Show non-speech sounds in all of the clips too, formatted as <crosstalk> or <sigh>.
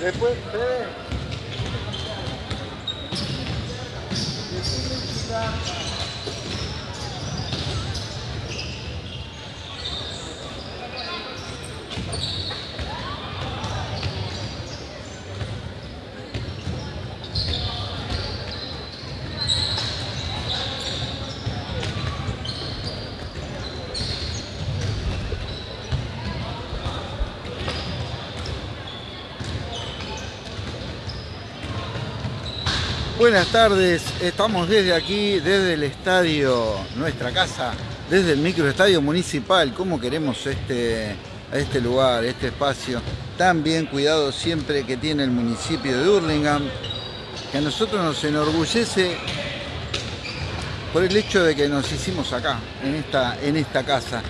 Después, Fede. Buenas tardes, estamos desde aquí, desde el estadio, nuestra casa, desde el microestadio municipal. ¿Cómo queremos este, este lugar, este espacio tan bien cuidado siempre que tiene el municipio de Hurlingham? Que a nosotros nos enorgullece por el hecho de que nos hicimos acá, en esta, en esta casa.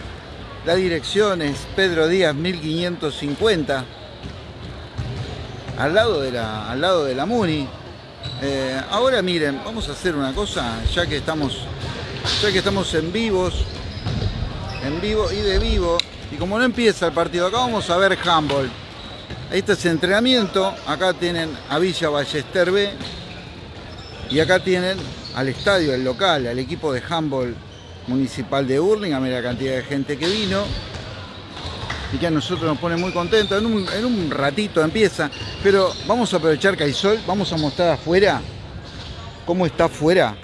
La dirección es Pedro Díaz 1550, al lado de la, al lado de la MUNI, eh, ahora miren, vamos a hacer una cosa, ya que estamos, ya que estamos en vivos, en vivo y de vivo, y como no empieza el partido, acá vamos a ver handball. Este es entrenamiento, acá tienen a Villa Ballester B, y acá tienen al estadio, el local, al equipo de handball municipal de Burlingame, la cantidad de gente que vino y que a nosotros nos pone muy contentos. En un, ratito empieza, pero vamos a aprovechar que hay sol, vamos a mostrar afuera cómo está afuera.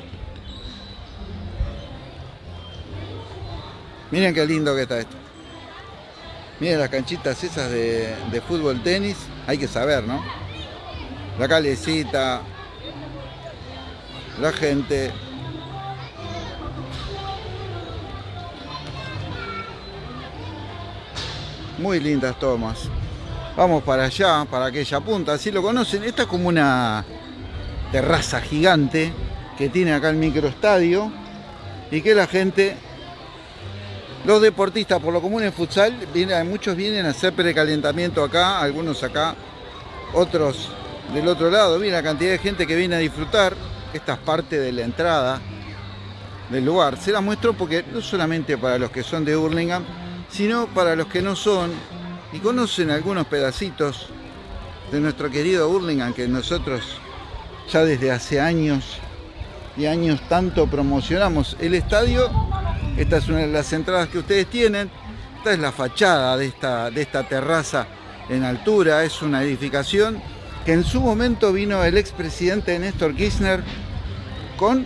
Miren qué lindo que está esto. Miren las canchitas esas de, de fútbol tenis, hay que saber, ¿no? La calecita, la gente, Muy lindas tomas. Vamos para allá, para aquella punta. Si lo conocen, esta es como una terraza gigante que tiene acá el microestadio y que la gente, los deportistas por lo común en futsal, vienen, muchos vienen a hacer precalentamiento acá, algunos acá, otros del otro lado. Miren la cantidad de gente que viene a disfrutar. Esta es parte de la entrada del lugar. Se la muestro porque no solamente para los que son de Hurlingham, sino para los que no son y conocen algunos pedacitos de nuestro querido Burlingame que nosotros ya desde hace años y años tanto promocionamos el estadio. Esta es una de las entradas que ustedes tienen. Esta es la fachada de esta, de esta terraza en altura. Es una edificación que en su momento vino el expresidente Néstor Kirchner con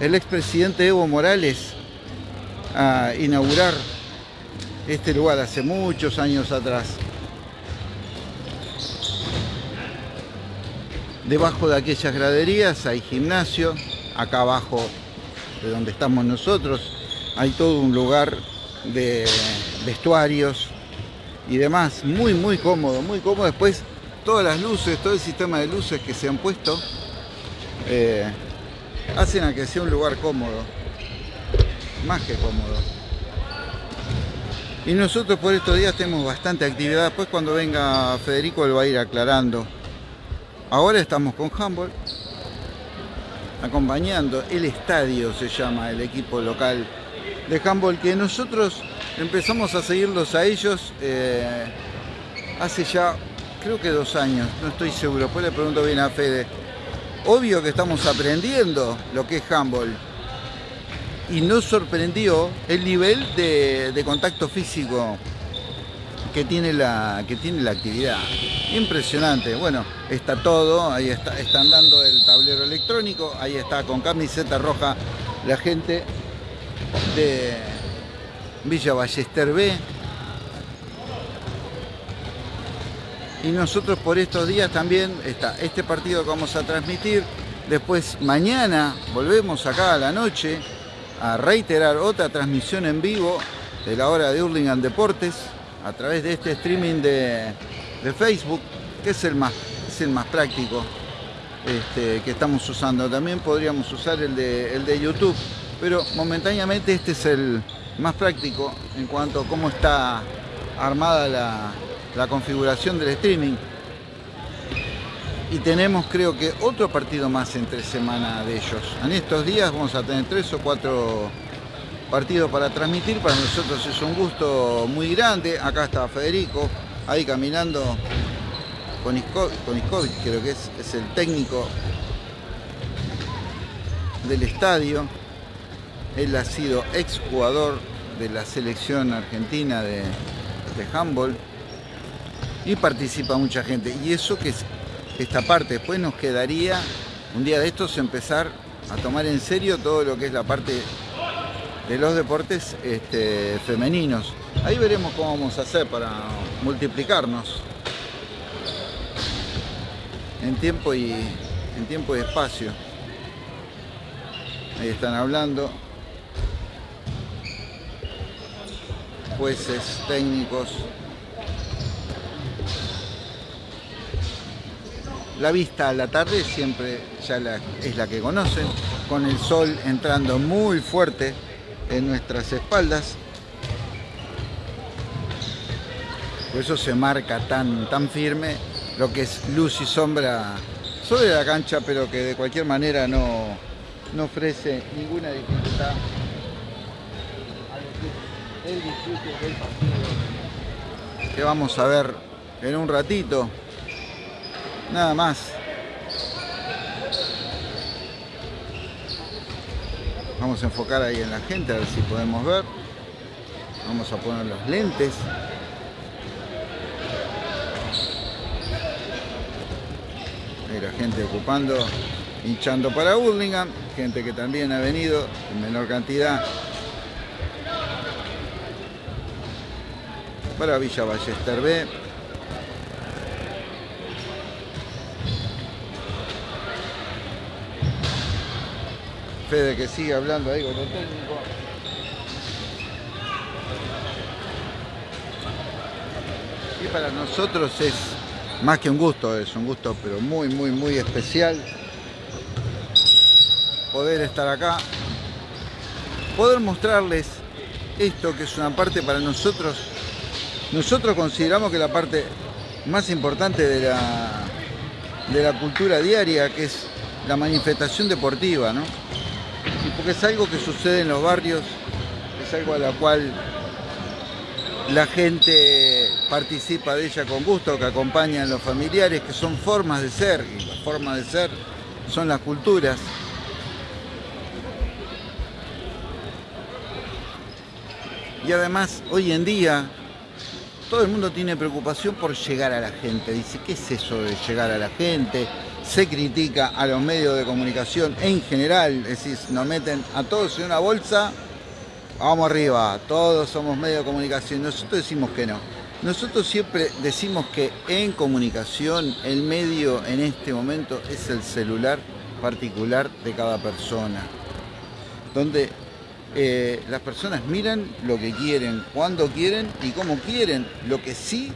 el expresidente Evo Morales a inaugurar este lugar hace muchos años atrás. Debajo de aquellas graderías hay gimnasio, acá abajo de donde estamos nosotros hay todo un lugar de vestuarios y demás, muy muy cómodo, muy cómodo. Después todas las luces, todo el sistema de luces que se han puesto eh, hacen a que sea un lugar cómodo, más que cómodo. Y nosotros por estos días tenemos bastante actividad. Después cuando venga Federico él va a ir aclarando. Ahora estamos con Humboldt, acompañando el estadio, se llama el equipo local de Humboldt, que nosotros empezamos a seguirlos a ellos eh, hace ya, creo que dos años, no estoy seguro, después le pregunto bien a Fede. Obvio que estamos aprendiendo lo que es Humboldt y nos sorprendió el nivel de, contacto físico que tiene, la, que tiene la actividad. Impresionante. Bueno, está todo, ahí está, están dando el tablero electrónico, ahí está con camiseta roja la gente de Villa Ballester B. Y nosotros por estos días también está este partido que vamos a transmitir. Después mañana volvemos acá a la noche a reiterar otra transmisión en vivo de la hora de Hurlingham Deportes a través de este streaming de, Facebook, que es el más, es el más práctico este, que estamos usando. También podríamos usar el de, el de YouTube, pero momentáneamente este es el más práctico en cuanto a cómo está armada la, la configuración del streaming y tenemos creo que otro partido más entre semana de ellos. En estos días vamos a tener tres o cuatro partidos para transmitir, para nosotros es un gusto muy grande. Acá está Federico, ahí caminando Koniskovic, creo que es, es el técnico del estadio. Él ha sido exjugador de la selección argentina de, de handball y participa mucha gente. Y eso que es esta parte, después nos quedaría un día de estos empezar a tomar en serio todo lo que es la parte de los deportes este, femeninos. Ahí veremos cómo vamos a hacer para multiplicarnos en tiempo y, en tiempo y espacio. Ahí están hablando. Jueces, técnicos. La vista a la tarde siempre ya es la que conocen, con el sol entrando muy fuerte en nuestras espaldas. Por eso se marca tan, tan firme lo que es luz y sombra sobre la cancha, pero que de cualquier manera no, no ofrece ninguna dificultad el disfrute del partido que vamos a ver en un ratito. Nada más. Vamos a enfocar ahí en la gente a ver si podemos ver. Vamos a poner los lentes. Ahí la gente ocupando, hinchando para Burlingame. Gente que también ha venido en menor cantidad para Villa Ballester B. Fede que sigue hablando ahí con el técnico. Y para nosotros es más que un gusto, es un gusto pero muy, muy, muy especial poder estar acá, poder mostrarles esto que es una parte para nosotros. Nosotros consideramos que la parte más importante de la, de la cultura diaria, que es la manifestación deportiva, ¿no? Porque es algo que sucede en los barrios, es algo a la cual la gente participa de ella con gusto, que acompañan los familiares, que son formas de ser, y las formas de ser son las culturas. Y además, hoy en día, todo el mundo tiene preocupación por llegar a la gente. Dice, ¿qué es eso de llegar a la gente? Se critica a los medios de comunicación en general, decir, nos meten a todos en una bolsa, vamos arriba, todos somos medios de comunicación, nosotros decimos que no. Nosotros siempre decimos que en comunicación el medio en este momento es el celular particular de cada persona, donde eh, las personas miran lo que quieren, cuando quieren y cómo quieren. Lo que sí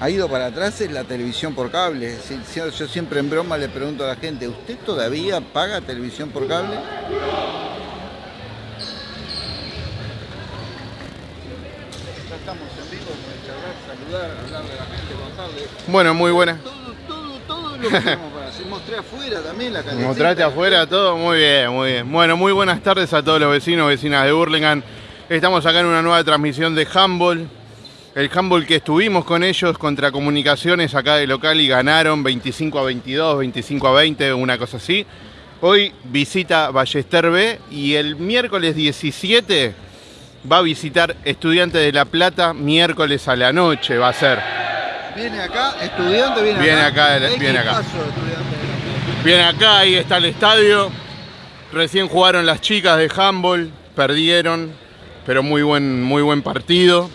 ha ido para atrás es la televisión por cable. Yo siempre en broma le pregunto a la gente, ¿usted todavía paga televisión por cable? Ya estamos en vivo, saludar, hablar de la gente, contarle. Bueno, muy buena. Todo, todo, todo lo que tenemos para hacer. Mostré afuera también la calidad. Mostraste afuera todo, muy bien, muy bien. Bueno, muy buenas tardes a todos los vecinos, vecinas de Burlingame. Estamos acá en una nueva transmisión de Humboldt el handball que estuvimos con ellos contra comunicaciones acá de local y ganaron 25 a 22, 25 a 20, una cosa así. Hoy visita Ballester B y el miércoles 17 va a visitar Estudiantes de La Plata, miércoles a la noche va a ser. Viene acá, estudiante viene, viene acá. viene acá. Viene acá, ahí está el estadio. Recién jugaron las chicas de handball, perdieron, pero muy buen, muy buen partido.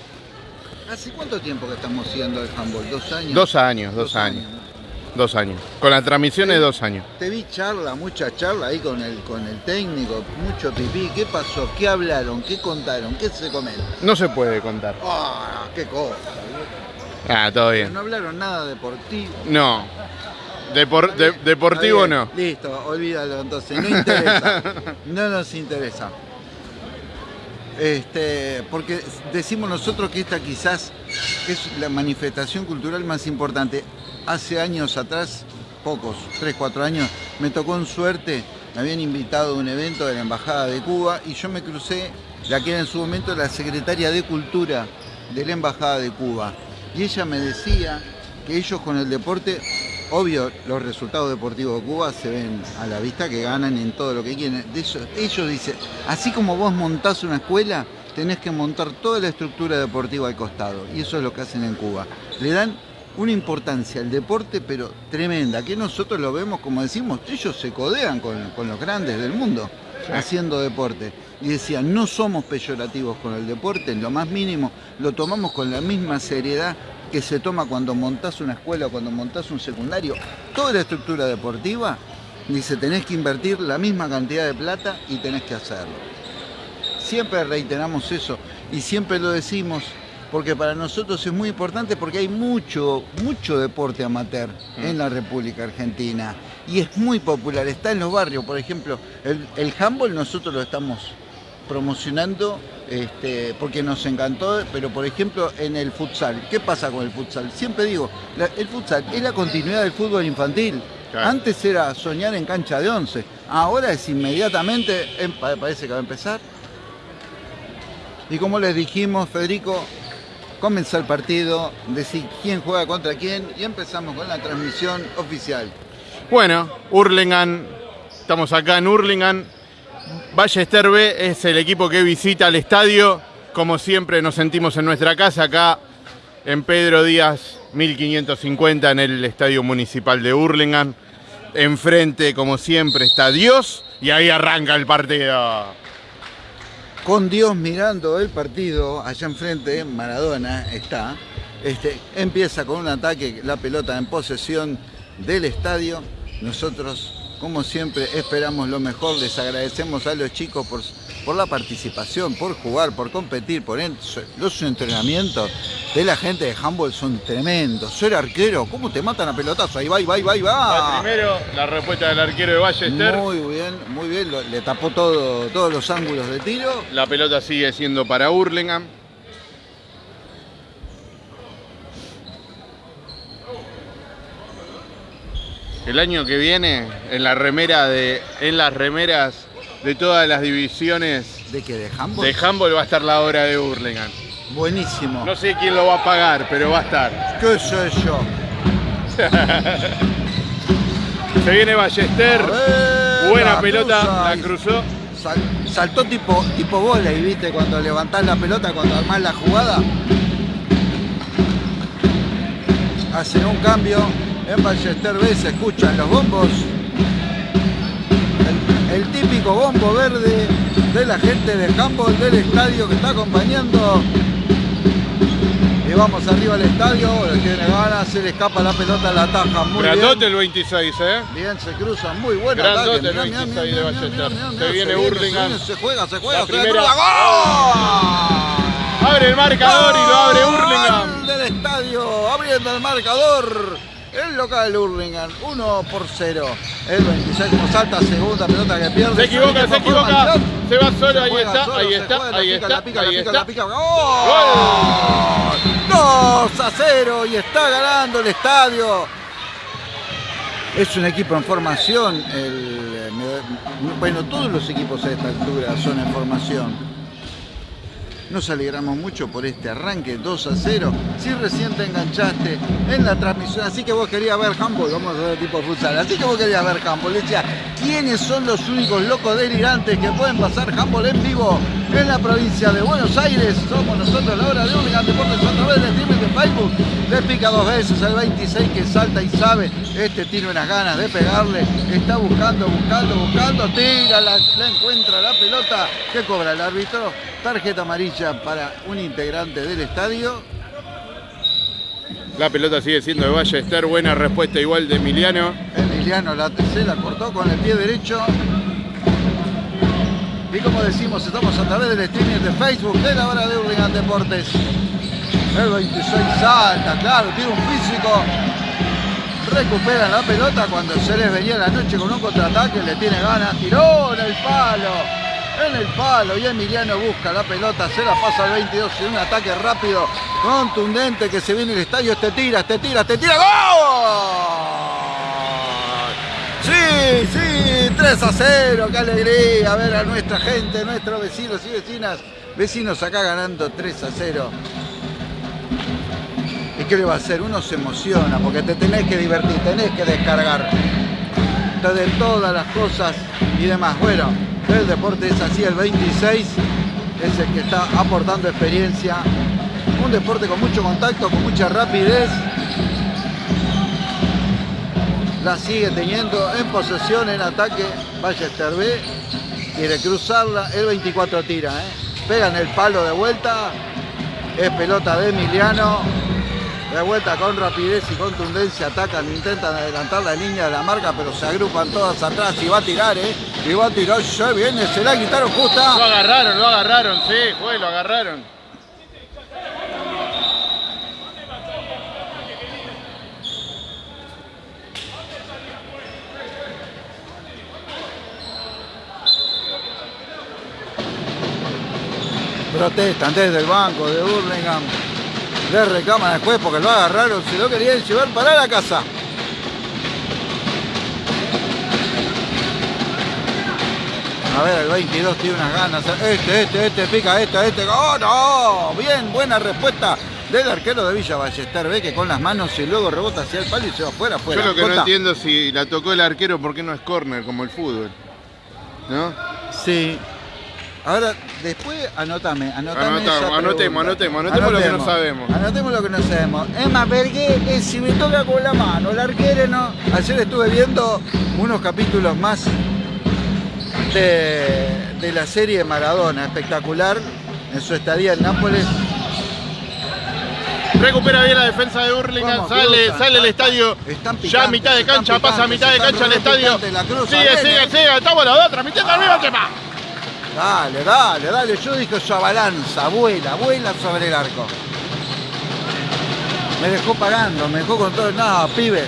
¿Hace cuánto tiempo que estamos haciendo el handball? ¿Dos años? Dos años, dos, años. Dos años. Con la transmisión de dos años. Te vi charla, mucha charla ahí con el, con el técnico, mucho pipí. ¿Qué pasó? ¿Qué hablaron? ¿Qué contaron? ¿Qué se comenta? No se puede contar. ¡Ah! ¡Qué cosa! Ah, todo bien. No hablaron nada deportivo. No. deportivo no. Listo, olvídalo entonces. No interesa. <laughs> no nos interesa. Este, porque decimos nosotros que esta quizás es la manifestación cultural más importante. Hace años atrás, pocos, 3, 4 años, me tocó en suerte, me habían invitado a un evento de la Embajada de Cuba y yo me crucé, la que era en su momento la secretaria de Cultura de la Embajada de Cuba. Y ella me decía que ellos con el deporte, obvio, los resultados deportivos de Cuba se ven a la vista que ganan en todo lo que quieren. De eso, ellos dicen, así como vos montás una escuela, tenés que montar toda la estructura deportiva al costado. Y eso es lo que hacen en Cuba. Le dan una importancia al deporte, pero tremenda, que nosotros lo vemos, como decimos, ellos se codean con, los grandes del mundo haciendo deporte. Y decían, no somos peyorativos con el deporte, en lo más mínimo, lo tomamos con la misma seriedad que se toma cuando montás una escuela o cuando montás un secundario. Toda la estructura deportiva, dice, tenés que invertir la misma cantidad de plata y tenés que hacerlo. Siempre reiteramos eso y siempre lo decimos porque para nosotros es muy importante porque hay mucho, mucho deporte amateur mm. en la República Argentina y es muy popular, está en los barrios, por ejemplo, el, el handball nosotros lo estamos promocionando este, porque nos encantó, pero por ejemplo en el futsal, ¿qué pasa con el futsal? Siempre digo, el futsal es la continuidad del fútbol infantil. Antes era soñar en cancha de once, ahora es inmediatamente, em, parece que va a empezar. Y como les dijimos, Federico, comenzó el partido, decir quién juega contra quién y empezamos con la transmisión oficial. Bueno, Hurlingham, estamos acá en Hurlingham. Ballester B es el equipo que visita el estadio. Como siempre nos sentimos en nuestra casa acá en Pedro Díaz 1550 en el Estadio Municipal de Hurlingham. Enfrente, como siempre, está Dios y ahí arranca el partido con Dios mirando el partido, allá enfrente, Maradona está, este, empieza con un ataque, la pelota en posesión del estadio. Nosotros, como siempre, esperamos lo mejor, les agradecemos a los chicos por, por la participación, por jugar, por competir, por los entrenamientos de la gente de handball son tremendos. Ser arquero, ¿cómo te matan a pelotazo? Ahí va, ahí va, ahí va, ahí va. primero, la respuesta del arquero de Ballester. Muy bien, muy bien. Le tapó todo, todos los ángulos de tiro. La pelota sigue siendo para Hurlingham. El año que viene, en la remera de. en las remeras de todas las divisiones. ¿De qué? ¿De handball? De handball va a estar la hora de Hurlingham. Buenísimo. No sé quién lo va a pagar, pero va a estar. <laughs> ¿Qué sé yo? Se viene Ballester. Buena pelota, la cruzó. saltó tipo, tipo bola y viste cuando levantás la pelota, cuando armás la jugada. Hace un cambio. En Ballester B se escuchan los bombos. El, típico bombo verde de la gente de handball del estadio que está acompañando y vamos arriba al estadio, tiene ganas, se le escapa la pelota a la taja. Muy Grandote el 26, ¿eh? Bien, se cruza, muy buena Grandote el 26 de Ballester. Se viene Hurlingham. Se juega, se juega, se primera. Abre el marcador y lo abre Hurlingham. del estadio, abriendo el marcador. El local Hurlingham, 1 por 0. El 26 como salta, segunda pelota que pierde. Se equivoca, se equivoca. Se va solo, ahí está, ahí está, ahí está. La pica, la pica, la pica. ¡Gol! 2 a 0 y está ganando el estadio. Es un equipo en formación. El, bueno, todos los equipos a esta altura son en formación. Nos alegramos mucho por este arranque 2 a 0. Si recién te enganchaste en la transmisión, así que vos querías ver handball, vamos a ver tipo futsal, así que vos querías ver handball. Decía, ¿quiénes son los únicos locos delirantes que pueden pasar handball en vivo en la provincia de Buenos Aires? Somos nosotros la hora de Hurlingham Deportes través del streaming de Facebook. Le pica dos veces al 26 que salta y sabe, este tiene unas ganas de pegarle, está buscando, buscando, buscando, tira, la, la encuentra la pelota, ¿qué cobra el árbitro? Tarjeta amarilla para un integrante del estadio. La pelota sigue siendo de Ballester, buena respuesta igual de Emiliano. Emiliano la, se la cortó con el pie derecho. Y como decimos, estamos a través del streaming de Facebook de la hora de Hurlingham Deportes. El 26 salta, claro, tiene un físico. Recuperan la pelota cuando se les venía la noche con un contraataque, le tiene ganas, tiró en el palo en el palo y Emiliano busca la pelota, se la pasa al 22 en un ataque rápido, contundente que se viene el estadio, este tira, este tira, este tira, ¡gol! Sí, sí, 3 a 0, qué alegría ver a nuestra gente, nuestros vecinos y vecinas, vecinos acá ganando 3 a 0. qué le va a hacer? Uno se emociona porque te tenés que divertir, tenés que descargar de todas las cosas y demás. Bueno, el deporte es así, el 26 es el que está aportando experiencia. Un deporte con mucho contacto, con mucha rapidez. La sigue teniendo en posesión, en ataque. Ballester B quiere cruzarla. El 24 tira, ¿eh? pegan el palo de vuelta. Es pelota de Emiliano. De vuelta con rapidez y contundencia, atacan, intentan adelantar la línea de la marca, pero se agrupan todas atrás y va a tirar, ¿eh? Y va a tirar, se viene, se la quitaron justa. Lo agarraron, lo agarraron, sí, fue, lo agarraron. Protestan desde el banco de Burlingame le reclaman después porque lo agarraron, se lo querían llevar para la casa. A ver, el 22 tiene unas ganas. Este, este, este, pica, este, este. ¡Oh, no! Bien, buena respuesta del arquero de Villa Ballester. Ve que con las manos y luego rebota hacia el palo y se va afuera, afuera. Yo lo que no entiendo si la tocó el arquero, ¿por qué no es córner como el fútbol? ¿No? Sí, Ahora, después anotame, anotame anotemos, anotemos, anotemos, anotemos, lo que no sabemos. Anotemos lo que no sabemos. Emma Bergué, si me toca con la mano, el arquero no. Ayer estuve viendo unos capítulos más de, la serie Maradona, espectacular, en su estadía en Nápoles. Recupera bien la defensa de Hurlingham, sale, sale el estadio. ya a mitad de cancha, pasa a mitad de cancha el estadio. sigue, sigue, sigue, estamos los dos transmitiendo al mismo tema. Dale, dale, dale. Yo dije su balanza, vuela, vuela sobre el arco. Me dejó parando, me dejó con todo. No, pibe.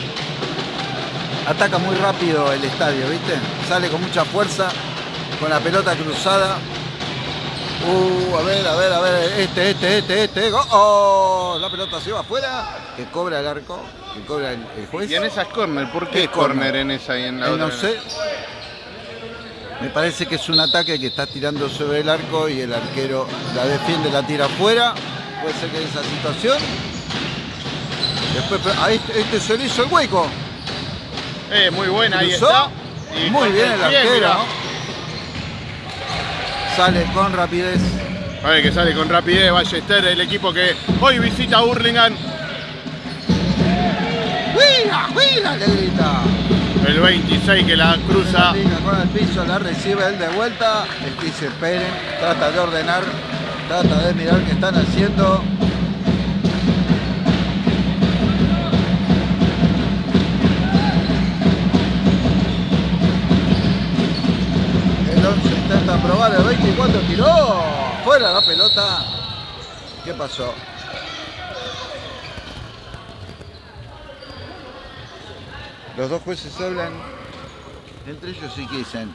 Ataca muy rápido el estadio, ¿viste? Sale con mucha fuerza, con la pelota cruzada. Uh, a ver, a ver, a ver. Este, este, este, este. ¡Oh! La pelota se va afuera. Que cobra el arco, que cobra el, juez. Y en esa es corner. ¿Por qué, corner en esa y en la eh, otra? No sé. Me parece que es un ataque que está tirando sobre el arco y el arquero la defiende, la tira afuera. Puede ser que esa situación. Después, ahí este se le hizo el hueco. Eh, muy buena, ahí está. muy bien el arquero. Sale con rapidez. A ver que sale con rapidez Ballester, el equipo que hoy visita a Hurlingham. ¡Cuida, cuida! Le grita. El 26 que la cruza. Con el piso, la recibe él de vuelta. El que se esperen, trata de ordenar, trata de mirar qué están haciendo. El 11 intenta probar, el 24 tiró. Fuera la pelota. ¿Qué pasó? Los dos jueces hablan entre ellos y que dicen,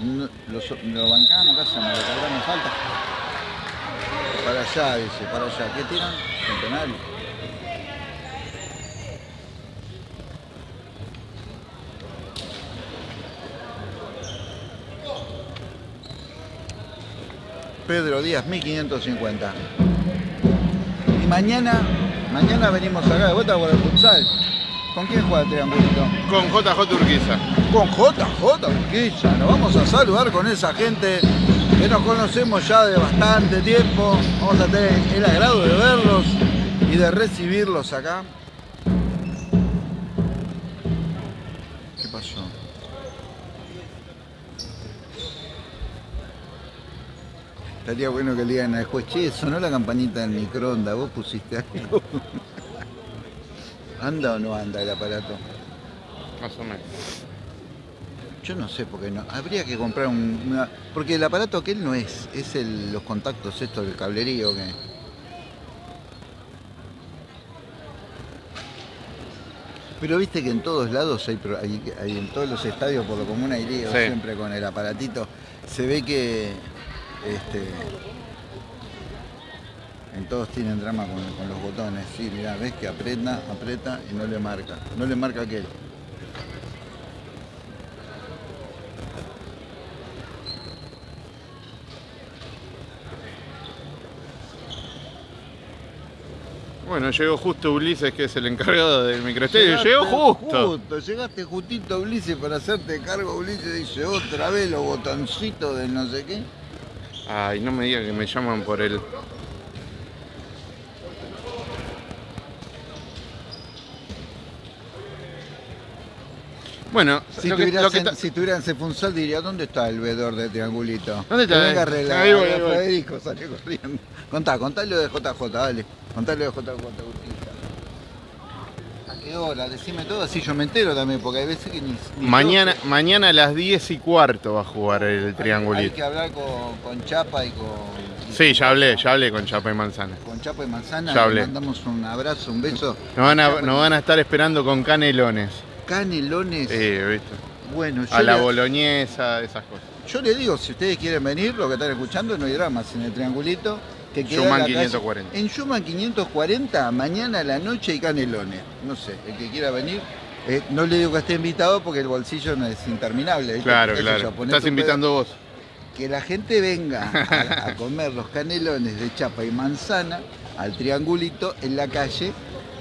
lo bancamos, ¿qué hacemos? ¿Le cargamos falta? Para allá, dice, para allá. ¿Qué tiran? Centenario. Pedro Díaz, 1550. Y mañana, mañana venimos acá de vuelta por el futsal. ¿Con quién juega el triangulito? Con JJ Urquiza. Con JJ Urquiza. Nos vamos a saludar con esa gente que nos conocemos ya de bastante tiempo. Vamos a tener el agrado de verlos y de recibirlos acá. ¿Qué pasó? Estaría bueno que le digan al juez, che, sonó la campanita del microondas, vos pusiste algo. ¿Anda o no anda el aparato? Más o menos. Yo no sé por qué no. Habría que comprar un. Porque el aparato aquel no es. Es el, los contactos, esto del cablerío que. Pero viste que en todos lados hay, hay, en todos los estadios por lo común hay siempre con el aparatito. Se ve que este, en todos tienen drama con, los botones. Sí, mira, ves que aprieta, aprieta y no le marca. No le marca aquel. Bueno, llegó justo Ulises, que es el encargado del microestadio. Llegó justo. justo. Llegaste justito, Ulises, para hacerte cargo. Ulises dice otra vez los botoncitos de no sé qué. Ay, no me diga que me llaman por el. Bueno, Si lo que- tuvieras lo que en, ta- si tuviera en Cefunsal diría, ¿dónde está el vedor de triangulito? ¿Dónde está? Venga a arreglar. Ahí voy, ahí voy. Federico salió corriendo. Contá, contá lo de JJ, dale. Contá lo de JJ, Agustita. ¿A qué hora? Decime todo, así yo me entero también, porque hay veces que ni... ni mañana, mañana a las 10 y cuarto va a jugar el Hay triangulito. que hablar con, con Chapa y con... Sí, ya hablé, ya hablé con Chapa y Manzana. Con Chapa y Manzana, Ya le hablé. mandamos un abrazo, un beso. Nos van a, nos van a estar esperando con canelones. Canelones. Bueno, yo A la le- boloñesa, esas cosas. Yo le digo, si ustedes quieren venir, lo que están escuchando, no hay dramas en el triangulito. Que queda Schumann en la calle- 540. En Schumann 540, mañana a la noche hay canelones. No sé, el que quiera venir. eh, no le digo que esté invitado porque el bolsillo no es interminable. ¿viste? Claro, Eso claro. ya, Estás invitando vos. Que la gente venga a, a comer los canelones de chapa y manzana al triangulito en la calle.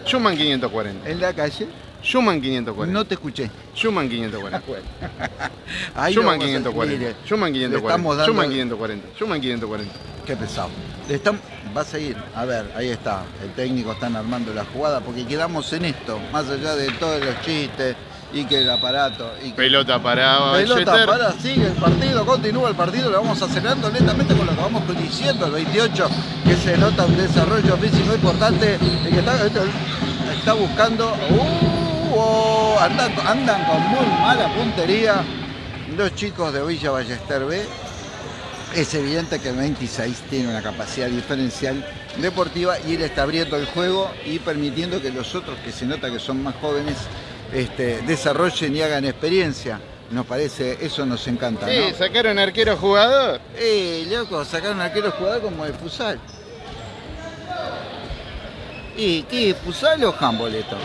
Schumann 540. En la calle. Schumann 540. No te escuché. Schumann 540. <laughs> Ahí lo Schumann vamos a- 540. mire, Schumann le 540. estamos dando- Schumann 540. Schumann 540. Qué pesado. Están- va a seguir. A ver, ahí está. El técnico están armando la jugada porque quedamos en esto. Más allá de todos los chistes y que el aparato. Y que... Pelota parada. Pelota Ballester. para, sigue el partido, continúa el partido, lo vamos acelerando lentamente con lo que vamos diciendo, el 28, que se nota un desarrollo físico importante, el que está, este, está buscando, uh, oh, andan, andan con muy mala puntería los chicos de Villa Ballester B. Es evidente que el 26 tiene una capacidad diferencial deportiva y él está abriendo el juego y permitiendo que los otros, que se nota que son más jóvenes, este, desarrollen y hagan experiencia. Nos parece, eso nos encanta, Sí, ¿no? sacaron arquero jugador. Eh, loco, sacaron arquero jugador como de futsal. ¿Y qué? ¿Futsal o handball esto?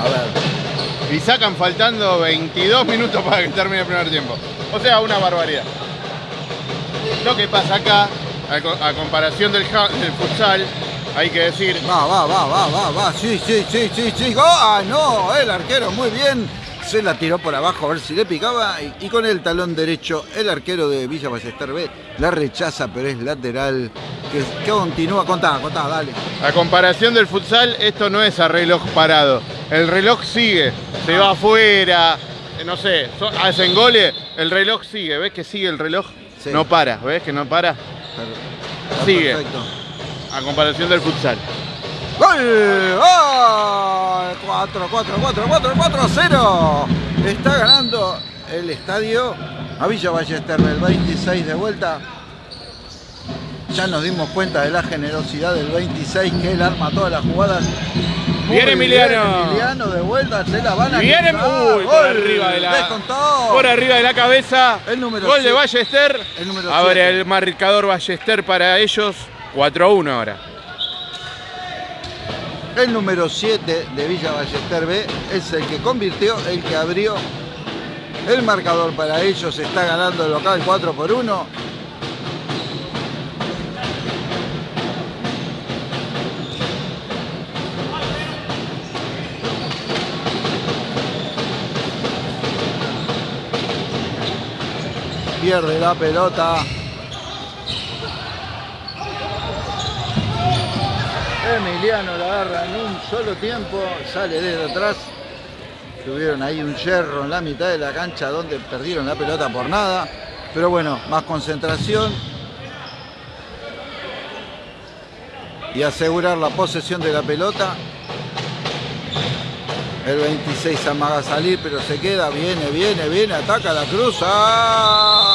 A ver. Y sacan faltando 22 minutos para que termine el primer tiempo. O sea, una barbaridad. Lo que pasa acá, a, co- a comparación del, futsal, hay que decir, Va, va, va, va, va, va. Sí, sí, sí, sí, sí. ¡Ah, no! El arquero muy bien. Se la tiró por abajo a ver si le picaba. Y, y con el talón derecho, el arquero de Villa Ballester B la rechaza, pero es lateral. Que, que continúa. Contá, contá, dale. a comparación del futsal, esto no es a reloj parado. El reloj sigue, se va afuera, eh, no sé, hacen goles, el reloj sigue, ¿ves que sigue el reloj? Sí. No para, ¿ves que no para? Está Sigue. Perfecto. A comparación del futsal. ¡Gol! ¡Ah! 4, 4, 4, 4, 4 a 0. Está ganando el estadio a Villa Ballester el 26 de vuelta. Ya nos dimos cuenta de la generosidad del 26 que él arma todas las jugadas. Muy Bien, Emiliano. Emiliano de vuelta, se la van a Viene quitar. uy, por arriba de la Descontó. por arriba de la cabeza. El número Gol de siete. Ballester. El número Abre siete. el marcador Ballester para ellos. 4 a 1 ahora. El número 7 de Villa Ballester B es el que convirtió, el que abrió el marcador para ellos. Está ganando el local 4 por 1. Pierde la pelota. Emiliano la agarra en un solo tiempo, sale desde atrás. Tuvieron ahí un yerro en la mitad de la cancha donde perdieron la pelota por nada. Pero bueno, más concentración. Y asegurar la posesión de la pelota. El 26 amaga a salir, pero se queda. Viene, viene, viene, ataca la cruz. ¡Ah!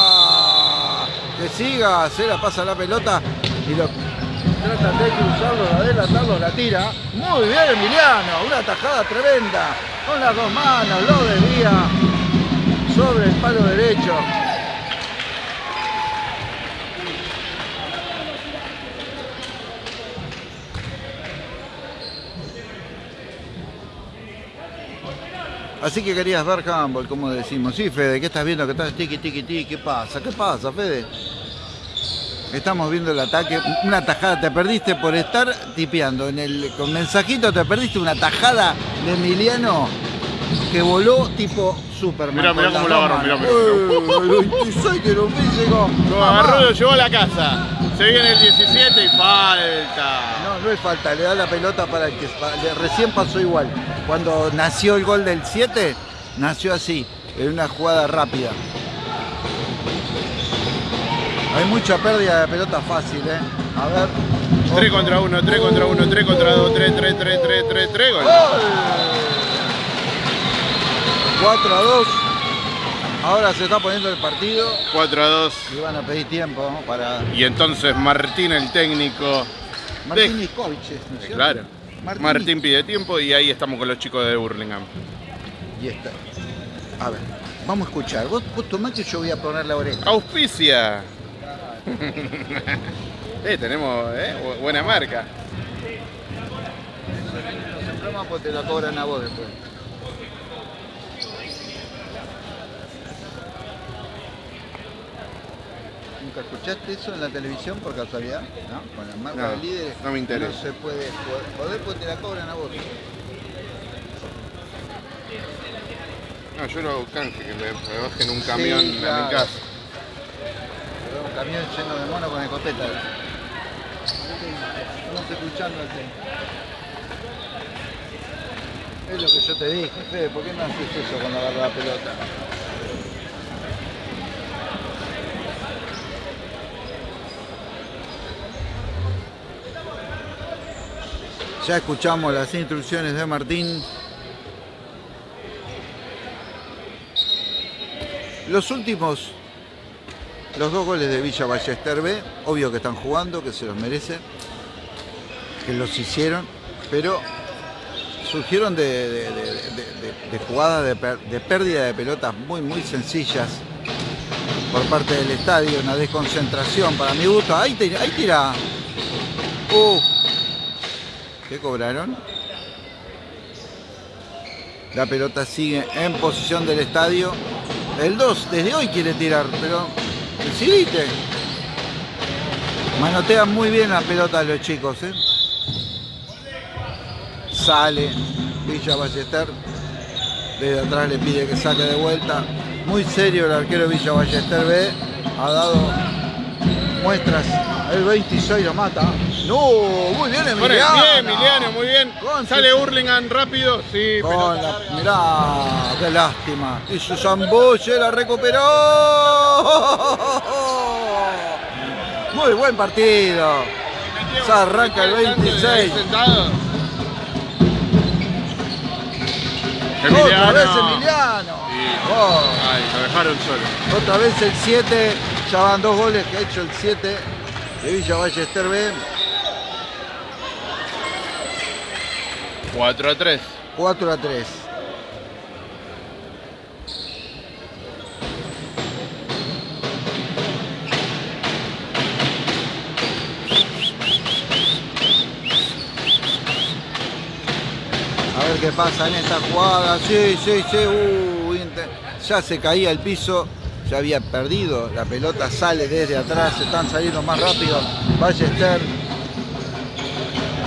Que siga, se la pasa la pelota y lo trata de cruzarlo, de adelantarlo, la tira. Muy bien Emiliano, una tajada tremenda. Con las dos manos, lo desvía sobre el palo derecho. Así que querías ver handball, como decimos. Sí, Fede, ¿qué estás viendo? ¿Qué estás tiki, tiki, tiki? ¿Qué pasa? ¿Qué pasa, Fede? Estamos viendo el ataque, una tajada, te perdiste por estar tipeando con mensajito, te perdiste una tajada de Emiliano que voló tipo Superman. Mirá, mirá cómo lo agarró, mirá. Eh, 26 que lo vi, llegó. Lo agarró y lo llevó a la casa. Se viene el 17 y falta. No, no es falta, le da la pelota para el que recién pasó igual. Cuando nació el gol del 7, nació así, en una jugada rápida. Hay mucha pérdida de pelota fácil, ¿eh? A ver. 3 contra 1, 3 contra 1, 3 contra 2, 3, 3, 3, 3, 3, 3, gol. ¡Gol! 4 a 2. Ahora se está poniendo el partido 4 a 2. y van a pedir tiempo ¿no? para Y entonces Martín, el técnico. Martín de- ¿no es? Claro. Martín. Martín pide tiempo y ahí estamos con los chicos de Burlingame. Y está. A ver, vamos a escuchar. Vos, vos que yo voy a poner la oreja. Auspicia. <laughs> eh, tenemos eh, bu- buena marca. Te la cobran a vos después. ¿Nunca escuchaste eso en la televisión por casualidad? ¿No? Con la marca No, de líderes. no me interesa. No se puede poder porque te la cobran a vos. No, yo lo hago canje, que me, me bajen un camión a claro. mi casa. Pero un camión lleno de mono con escopeta. Estamos escuchando el tema. Es lo que yo te dije, Fede, ¿por qué no haces eso cuando agarras la pelota? Ya escuchamos las instrucciones de Martín. Los últimos, los dos goles de Villa Ballester B, obvio que están jugando, que se los merecen, que los hicieron, pero surgieron de, jugadas de pérdida de pelotas muy, muy sencillas por parte del estadio, una desconcentración para mi gusto. Ahí tira, ahí tira. Uh. ¿Qué cobraron? La pelota sigue en posición del estadio. El 2 desde hoy quiere tirar, pero decidite. Manotean muy bien las pelotas los chicos, ¿eh? Sale Villa Ballester. Desde atrás le pide que saque de vuelta. Muy serio el arquero Villa Ballester B. Ha dado muestras. El 26 lo mata. No, muy bien Emiliano. bien, Emiliano, muy bien. Con Sale su- Hurlingham rápido. Sí, Con la, mirá, qué lástima. Y su Zambuche la recuperó. Muy buen partido. Se arranca el 26. Sentado. Otra vez Emiliano. Sí. Oh, Ay, lo dejaron solo. otra vez el 7. Ya van dos goles que ha hecho el 7 de Villa Ballester B. 4 a 3. 4 a 3. A ver qué pasa en esta jugada. Sí, sí, sí. uh, ya se caía el piso. Ya había perdido. La pelota sale desde atrás. Están saliendo más rápido. Ballester.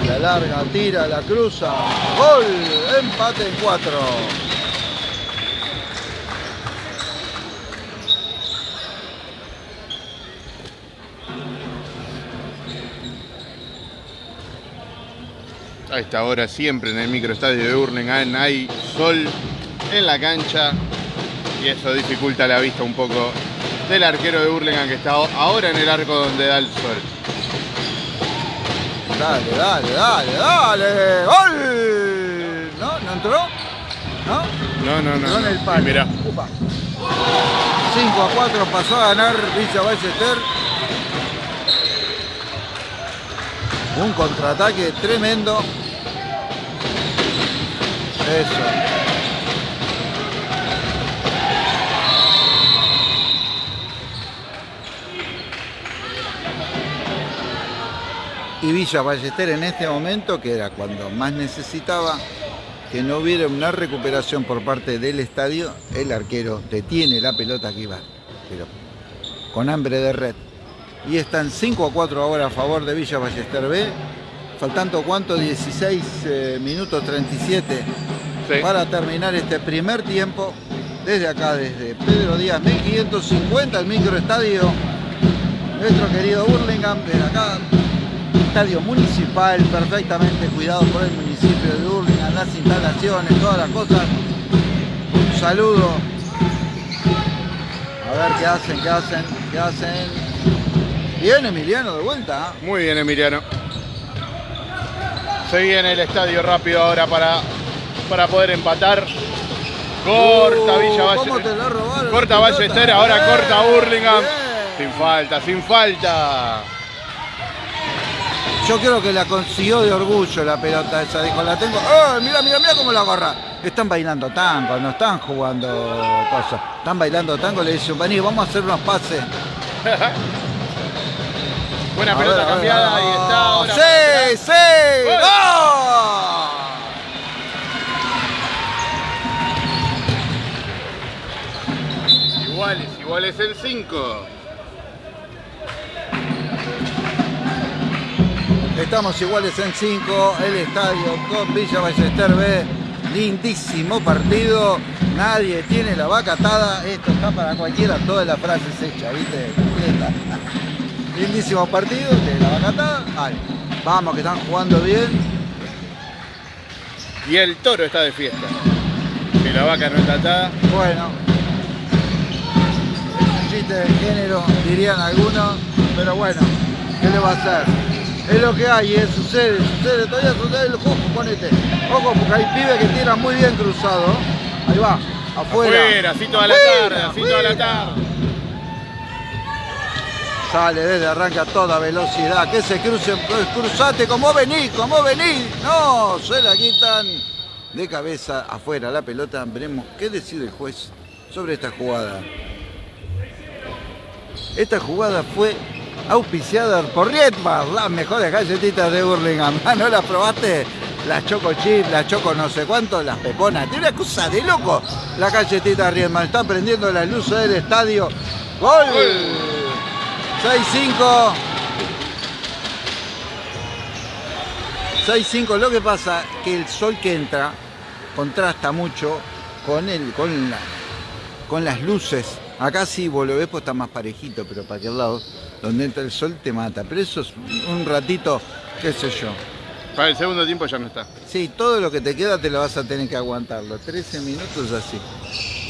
La larga, tira, la cruza. Gol. Empate en 4. A esta hora siempre en el microestadio de Hurlingham hay sol en la cancha y eso dificulta la vista un poco del arquero de Hurlingham que está ahora en el arco donde da el sol. Dale, dale, dale, dale. ¡Gol! ¿No? ¿No entró? ¿No? No, no, no. En el palo. Mirá, Upa. 5 a 4 pasó a ganar Villa Ballester. Un contraataque tremendo. Eso. Y Villa Ballester en este momento, que era cuando más necesitaba que no hubiera una recuperación por parte del estadio, el arquero detiene la pelota que iba, pero con hambre de red. y están 5 a 4 ahora a favor de Villa Ballester B. Faltando cuánto, 16 eh, minutos 37 Sí. para terminar este primer tiempo. Desde acá, desde Pedro Díaz, 1550, el microestadio. Nuestro querido Burlingame, desde acá, estadio municipal, perfectamente cuidado por el municipio de Burlingame, las instalaciones, todas las cosas. Un saludo. A ver qué hacen, qué hacen, qué hacen. Bien, Emiliano, de vuelta. ¿ah? Muy bien, Emiliano. Se viene el estadio rápido ahora para, para poder empatar. Corta Uh, Villa ¿cómo Valle. te la robaron Corta Ballester, ahora corta Burlingame. Sin falta, sin falta. Yo creo que la consiguió de orgullo la pelota esa. Dijo, la tengo. ¡Oh, mira, mira, mira cómo la agarra! Están bailando tango, no están jugando cosas. Están bailando tango, le dicen, vení, vamos a hacer unos pases. <laughs> Buena A pelota ver, cambiada, ver. ahí está. ahora ¡Sí, sí! ¡Gol! Iguales, iguales en 5. Estamos iguales en 5, el estadio con Villa Ballester B. Lindísimo partido, nadie tiene la vaca atada. Esto está para cualquiera, todas las frases hechas, ¿viste? Completa. <laughs> Lindísimo partido, tiene la vaca atada. Vamos, que están jugando bien. Y el toro está de fiesta. Si la vaca no está atada. Bueno, es un chiste de género, dirían algunos, pero bueno, ¿qué le va a hacer? Es lo que hay, eh, sucede, sucede, todavía sucede el ojo, ponete. Ojo, porque hay pibes que tiran muy bien cruzado. Ahí va, afuera. Afuera, así toda la Afuera, tarde, así toda la afuera. tarde. Sale desde arranca a toda velocidad. Que se crucen, pues, cruzate como venís, como venís. No, se la quitan de cabeza afuera la pelota. Veremos qué decide el juez sobre esta jugada. Esta jugada fue auspiciada por Rietmar, las mejores galletitas de Burlingame. <laughs> Ah, ¿No las probaste? Las Choco Chip, las Choco no sé cuánto, las Peponas. Tiene una cosa de loco la galletita Rietmar. Está prendiendo las luces del estadio. ¡Gol! 6-5. 6-5. Lo que pasa que el sol que entra contrasta mucho con el, con la- con las luces. Acá sí, vos lo ves, pues está más parejito, pero para aquel lado, donde entra el sol te mata. Pero eso es un ratito, qué sé yo. Para el segundo tiempo ya no está. Sí, todo lo que te queda te lo vas a tener que aguantar. Los 13 minutos así.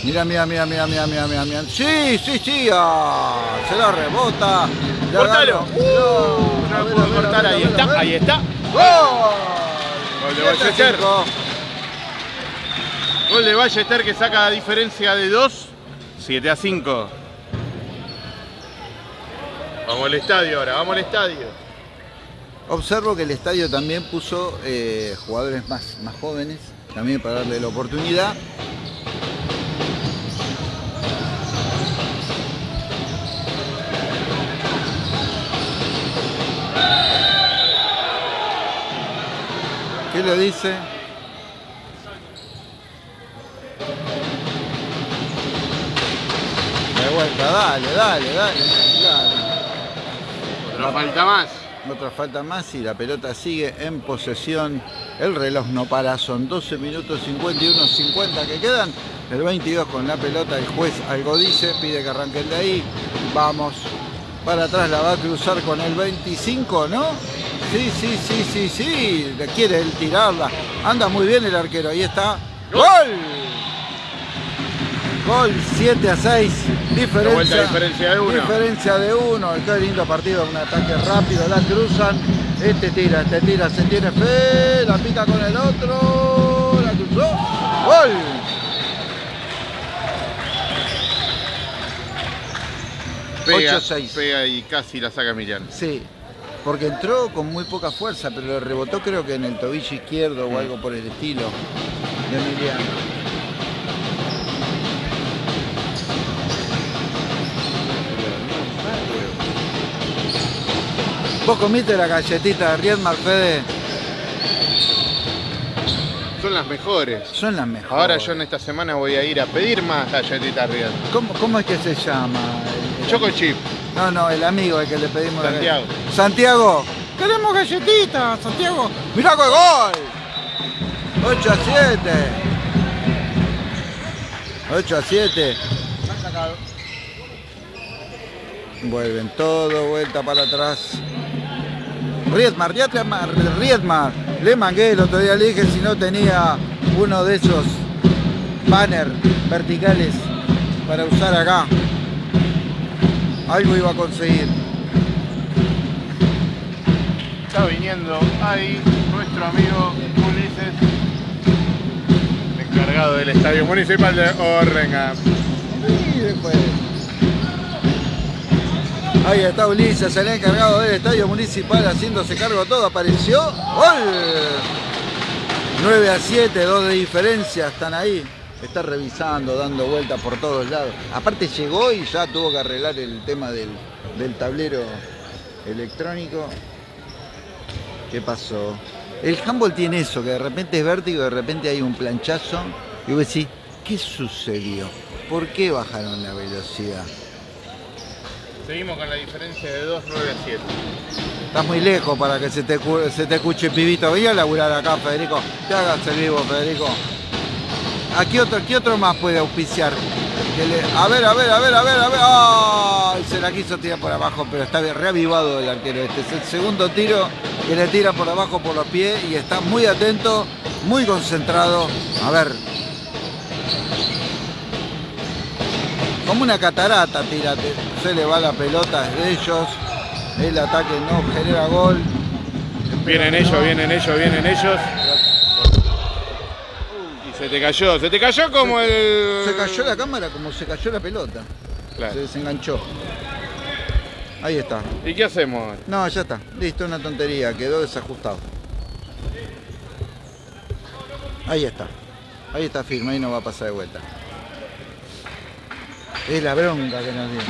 Mira, mira, mira, mira, mira, mira, mira, mira. Sí, sí, sí. ah, se la rebota. Cortalo. Uh, No, lo ver, a cortar, ver, ahí ver, está, ahí está. ¡Gol! Gol de a Ballester. Gol de Ballester que saca la diferencia de 2, 7 a 5. Vamos al estadio ahora, vamos al estadio. Observo que el estadio también puso eh, jugadores más, más jóvenes, también para darle la oportunidad. ¿Qué le dice? Vuelta, dale, dale, dale, dale. Otra falta más. Otra falta más y la pelota sigue en posesión. El reloj no para, son 12 minutos 51, 50 que quedan. El 22 con la pelota, el juez algo dice, pide que arranquen de ahí. Vamos. Para atrás la va a cruzar con el 25, ¿no? Sí, sí, sí, sí, sí. Le quiere él tirarla. Anda muy bien el arquero. Ahí está. Gol. ¡Gol! Gol 7 a 6. Diferencia, vuelta, diferencia de uno. Diferencia de uno. Qué lindo partido. Un ataque rápido. La cruzan. Este tira, este tira. Se tiene fe. La pica con el otro. La cruzó. Gol. Pega, 8-6. pega y casi la saca Emiliano. Sí. Porque entró con muy poca fuerza, pero le rebotó creo que en el tobillo izquierdo o algo por el estilo de Emiliano. ¿Vos comiste la galletita de Riedmar, Fede? Son las mejores. Son las mejores. Ahora yo en esta semana voy a ir a pedir más galletitas Real. ¿Cómo, cómo es que se llama? El- Choco chip. No, no, el amigo el que le pedimos la Santiago. galleta. Santiago. Queremos galletitas, Santiago. Mirá qué gol. 8 a 7. 8 a 7. Vuelven todo, vuelta para atrás. Riedmar, Riedmar. Le mangué el otro día, le dije si no tenía uno de esos banner verticales para usar acá. Algo iba a conseguir. Está viniendo ahí nuestro amigo Ulises, encargado del Estadio Municipal de Orrenga. Y después. Ahí está Ulises, el encargado del estadio municipal haciéndose cargo todo. Apareció. ¡Gol! 9 a 7, 2 de diferencia. Están ahí. Está revisando, dando vueltas por todos lados. Aparte llegó y ya tuvo que arreglar el tema del, del tablero electrónico. ¿Qué pasó? El handball tiene eso, que de repente es vértigo, de repente hay un planchazo. Y vos decís, ¿qué sucedió? ¿Por qué bajaron la velocidad? Seguimos con la diferencia de 2, 9 a 7. Estás muy lejos para que se te, se te escuche, pibito. Voy a laburar acá, Federico. Te hagas el vivo, Federico. ¿A qué otro, qué otro más puede auspiciar? A ver, a ver, a ver, a ver, a ver. ¡Ay! Se la quiso tirar por abajo, pero está reavivado el arquero este. Es el segundo tiro que le tira por abajo por los pies y está muy atento, muy concentrado. A ver. Como una catarata, tírate. Se le va la pelota, es de ellos. El ataque no genera gol. Vienen ellos, vienen ellos, vienen ellos. Y se te cayó, se te cayó como el. Se cayó la cámara como se cayó la pelota. Claro. Se desenganchó. Ahí está. ¿Y qué hacemos? No, ya está. Listo, una tontería. Quedó desajustado. Ahí está. Ahí está firme, ahí no va a pasar de vuelta. Es la bronca que nos dio.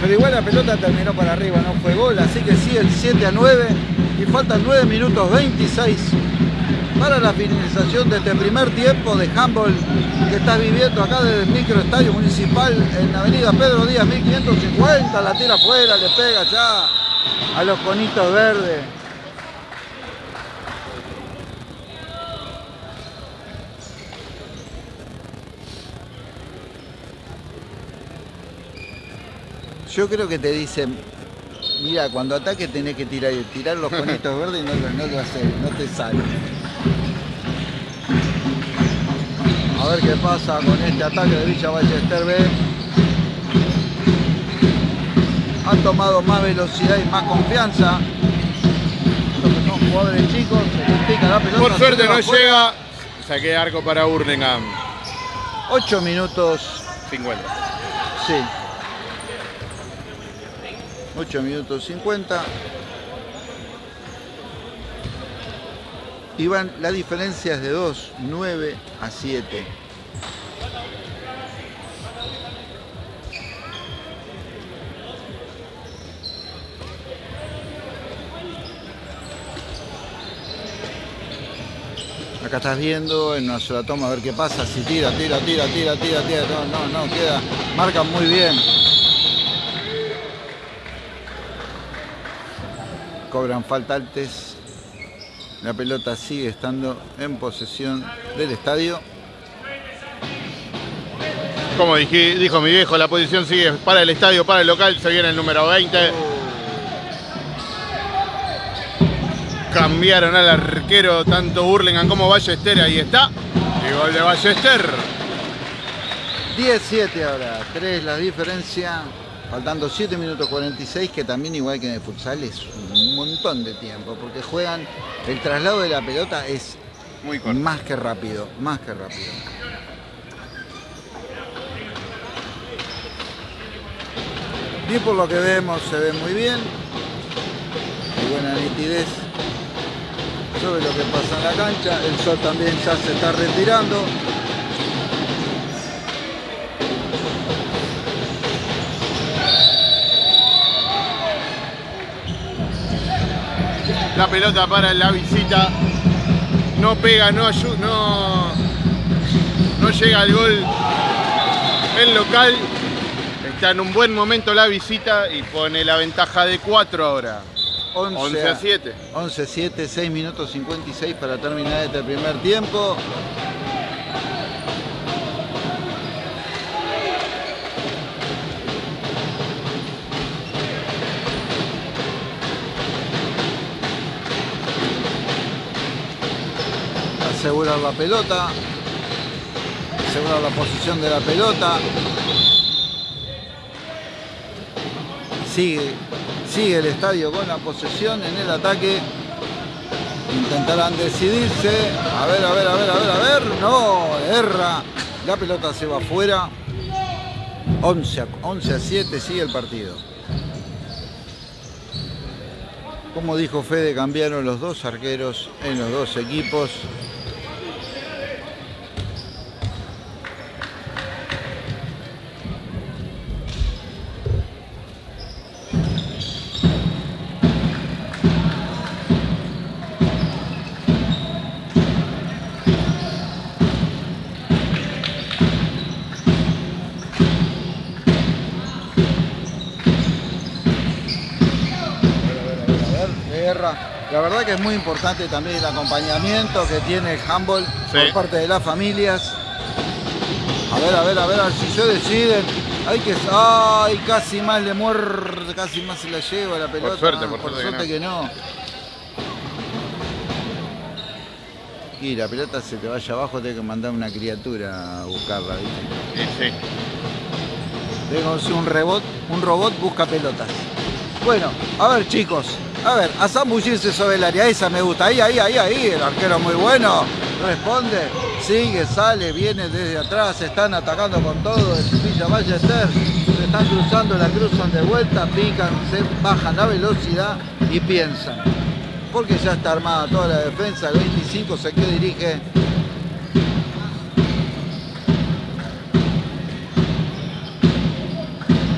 Pero igual la pelota terminó para arriba, no fue gol, así que sigue el 7 a 9 y faltan 9 minutos 26 para la finalización de este primer tiempo de handball que estás viviendo acá desde el microestadio municipal en la avenida Pedro Díaz 1550, la tira afuera, le pega ya a los conitos verdes. Yo creo que te dicen, mira, cuando ataque tenés que tirar, tirar los <laughs> conitos verdes y no, lo- no lo haces, no te sale. A ver qué pasa con este ataque de Villa Ballester B. Han tomado más velocidad y más confianza. Los que son jugadores chicos, se complica la pelota. Por suerte no llega. Saqué arco para Hurlingham. 8 minutos 50. Sí. 8 minutos 50. Y van, la diferencia es de 2, 9 a 7. Acá estás viendo en una sola toma a ver qué pasa. Si tira, tira, tira, tira, tira, tira. No, no, no, queda. Marcan muy bien. Cobran falta altes. La pelota sigue estando en posesión del estadio. Como dije- dijo mi viejo, la posición sigue para el estadio, para el local. Se viene el número 20. Cambiaron al arquero tanto Burlingame como Ballester. Ahí está. Y gol de Ballester. 17 ahora, 3 la diferencia. Faltando 7 minutos 46, que también igual que en el futsal es un montón de tiempo, porque juegan, el traslado de la pelota es Muy corto. más que rápido, más que rápido. Y por lo que vemos se ve muy bien. Muy buena nitidez sobre lo que pasa en la cancha. El sol también ya se está retirando. La pelota para la visita. No pega, no no, no llega al gol. El local está en un buen momento la visita y pone la ventaja de 4 ahora. 11, a 7. 11 a 7, 6 minutos 56 para terminar este primer tiempo. Asegurar la pelota. Asegurar la posición de la pelota. Sigue Sigue el estadio con la posesión en el ataque. Intentarán decidirse. A ver, a ver, a ver, a ver, a ver. No, erra. La pelota se va afuera. 11 a, 11 a 7 sigue el partido. Como dijo Fede, cambiaron los dos arqueros en los dos equipos. La verdad que es muy importante también el acompañamiento que tiene el handball por parte de las familias. A ver, a ver, a ver, si se deciden. Hay que. ¡Ay! Casi más le muerde, casi más se la lleva la pelota. Por suerte, por, suerte, que, no. Y la pelota se te vaya abajo, tengo que mandar una criatura a buscarla, ¿viste? Sí, sí. Tengo un robot, un robot busca pelotas. Bueno, a ver chicos, a ver, a zambullirse sobre el área, esa me gusta. Ahí, ahí, ahí, ahí, el arquero muy bueno. Responde, sigue, sale, viene desde atrás, están atacando con todo. Villa Ballester, se están cruzando, la cruzan de vuelta, pican, se bajan la velocidad y piensan. Porque ya está armada toda la defensa, el 25 se que dirige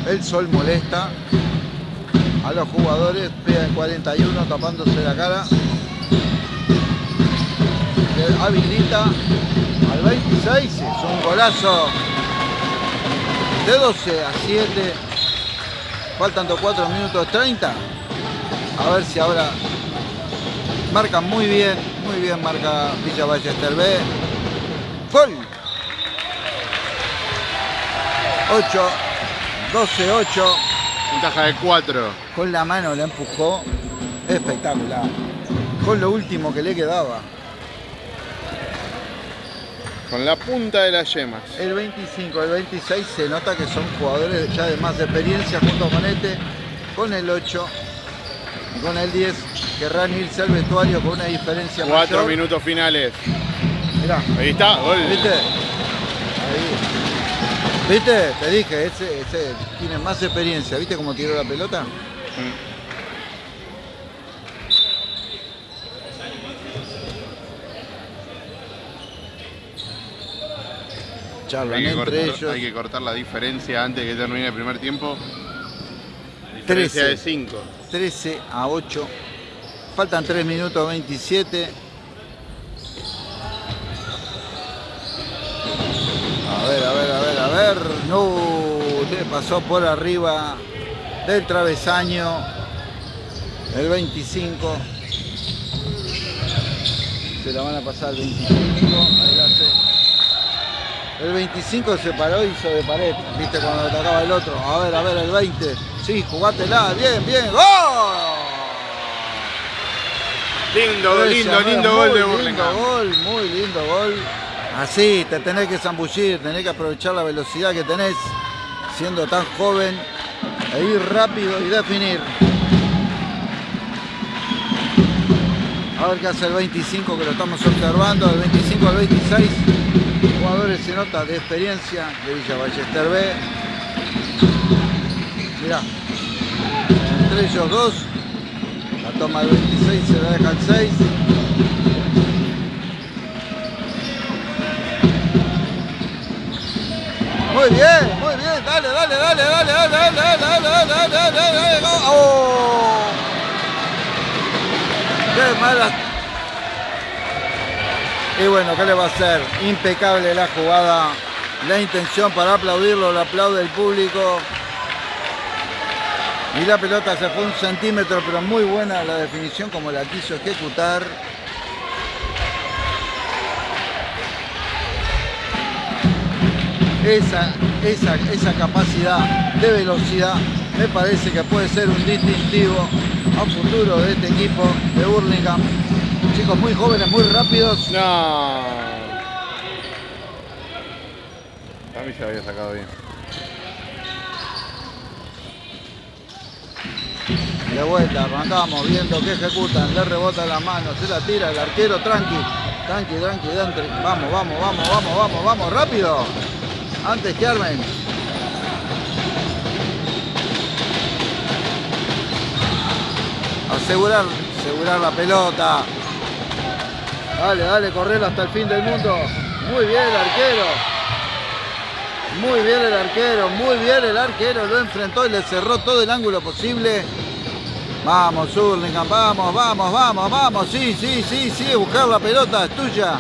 El sol molesta a los jugadores, pega en 41 tapándose la cara. Habilita al 26, es un golazo de 12 a 7. Faltando 4 minutos 30. A ver si ahora marcan muy bien, muy bien marca Villa Ballester B. Gol. 8, 12, 8. Ventaja de 4. Con la mano la empujó. Espectacular. Con lo último que le quedaba. Con la punta de las yemas. El 25, el 26 se nota que son jugadores ya de más experiencia junto con este. Con el 8 y con el 10 querrán irse al vestuario con una diferencia Cuatro minutos finales. Mirá. Ahí está, gol. ¿Viste? Ahí. ¿Viste? Te dije, ese, tiene más experiencia. ¿Viste cómo tiró la pelota? Charlan entre ellos. Hay que cortar la diferencia antes de que termine el primer tiempo. Diferencia 13, de 5. 13 a 8. Faltan 3 minutos 27. Ver, a ver, a ver, a ver. No, le pasó por arriba del travesaño. El 25. Se la van a pasar el 25. El 25 se paró y hizo de pared. Viste cuando atacaba el otro. A ver, a ver, el 20. Sí, jugátela. Bien, bien. ¡Gol! Lindo, lindo, lindo gol de Burlingame. Lindo gol, muy lindo gol. Así, te tenés que zambullir, tenés que aprovechar la velocidad que tenés, siendo tan joven, e ir rápido y definir. A ver qué hace el 25 que lo estamos observando, del 25 al 26. Jugadores se nota de experiencia de Villa Ballester B. Mirá, entre ellos dos, la toma el 26, se la deja el 6. Muy bien, muy bien. Dale, dale, dale, dale, dale, dale, dale, dale, dale, dale, dale. ¡Oh! Qué mala. Y bueno, ¿qué le va a hacer? Impecable la jugada. La intención para aplaudirlo, lo aplaude el público. Y la pelota se fue un centímetro, pero muy buena la definición como la quiso ejecutar. Esa, esa, esa capacidad de velocidad me parece que puede ser un distintivo a futuro de este equipo de Burlingame. Chicos muy jóvenes, muy rápidos. No. A mí se había sacado bien. De vuelta, arrancamos viendo que ejecutan, le rebota la mano, se la tira el arquero, tranqui, tranqui, tranqui, tranqui. Vamos, vamos, vamos, vamos, vamos, vamos, rápido. Antes que armen. Asegurar, asegurar la pelota. Dale, dale, correr hasta el fin del mundo. Muy bien el arquero. Muy bien el arquero, muy bien el arquero. Lo enfrentó y le cerró todo el ángulo posible. Vamos, Hurlingham, vamos, vamos, vamos, vamos. Sí, sí, sí, sí, buscar la pelota, es tuya.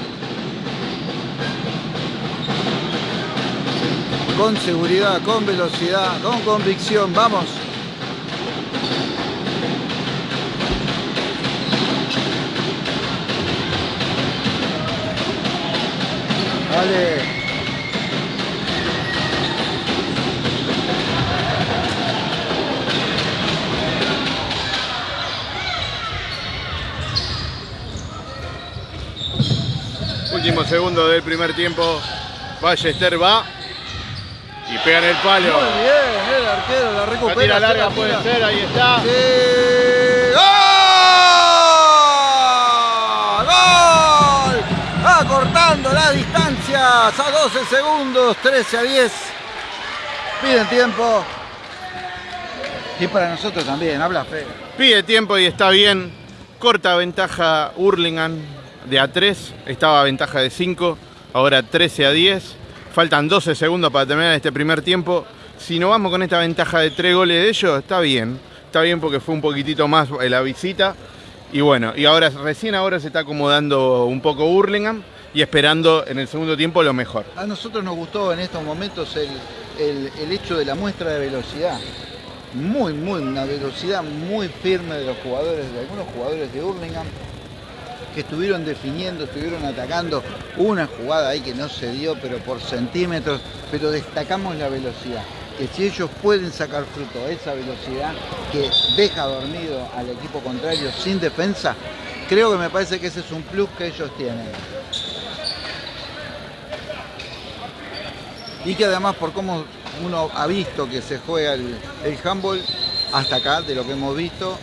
Con seguridad, con velocidad, con convicción, vamos. Dale. Último segundo del primer tiempo. Ballester va y pega en el palo. Muy bien, el arquero la recupera. La tira larga la puede tira. ser, ahí está. Sí. ¡Gol! ¡Gol! Acortando las distancias a 12 segundos, 13 a 10. Piden tiempo. Y para nosotros también, habla feo. Pide tiempo y está bien. Corta ventaja Hurlingham de A3. Estaba a ventaja de 5. Ahora 13 a 10. Faltan 12 segundos para terminar este primer tiempo. Si no vamos con esta ventaja de 3 goles de ellos, está bien. Está bien porque fue un poquitito más la visita. Y bueno, y ahora recién ahora se está acomodando un poco Hurlingham y esperando en el segundo tiempo lo mejor. A nosotros nos gustó en estos momentos el, el- el hecho de la muestra de velocidad. Muy, muy, una velocidad muy firme de los jugadores, de algunos jugadores de Hurlingham que estuvieron definiendo, estuvieron atacando. Una jugada ahí que no se dio, pero por centímetros, pero destacamos la velocidad. Que si ellos pueden sacar fruto a esa velocidad que deja dormido al equipo contrario sin defensa, creo que me parece que ese es un plus que ellos tienen. y que además por cómo uno ha visto que se juega el handball hasta acá, de lo que hemos visto,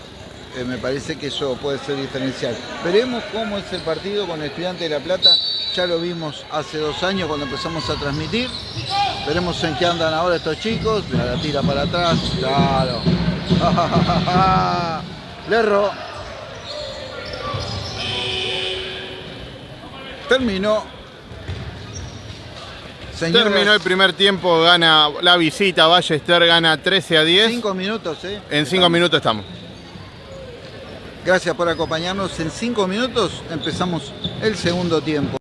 eh, me parece que eso puede ser diferencial. Veremos cómo es el partido con Estudiante de La Plata, ya lo vimos hace dos años cuando empezamos a transmitir, veremos en qué andan ahora estos chicos, Mira, la tira para atrás, claro. <laughs> Le erró. Terminó. Señoras, Terminó el primer tiempo, gana la visita, Ballester gana 13 a 10. Cinco minutos, ¿eh? En 5 minutos estamos. Gracias por acompañarnos. En cinco minutos empezamos el segundo tiempo.